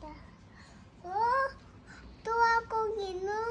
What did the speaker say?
的，哦，多公里呢。